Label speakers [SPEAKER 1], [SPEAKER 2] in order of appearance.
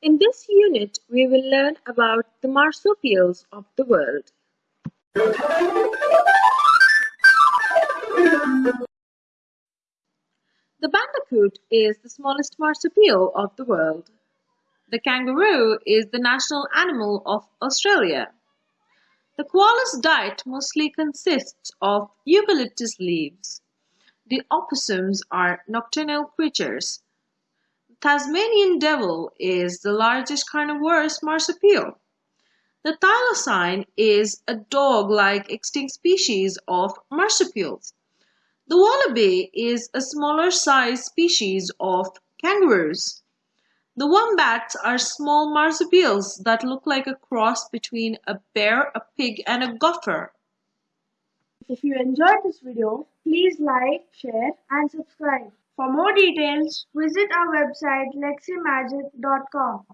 [SPEAKER 1] In this unit, we will learn about the marsupials of the world. The bandicoot is the smallest marsupial of the world. The kangaroo is the national animal of Australia. The koala's diet mostly consists of eucalyptus leaves. The opossums are nocturnal creatures. Tasmanian devil is the largest carnivorous marsupial. The thylacine is a dog-like extinct species of marsupials. The wallaby is a smaller sized species of kangaroos. The wombats are small marsupials that look like a cross between a bear, a pig, and a gopher.
[SPEAKER 2] If you enjoyed this video, please like, share and subscribe. For more details, visit our website leximagic.com.